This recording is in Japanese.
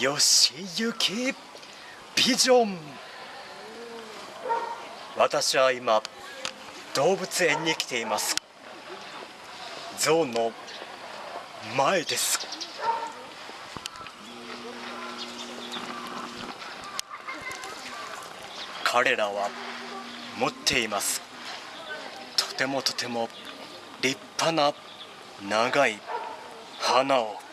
よしゆき。ビジョン。私は今動物園に来ています。ゾウの前です。彼らは持っています。とてもとても立派な長い花を。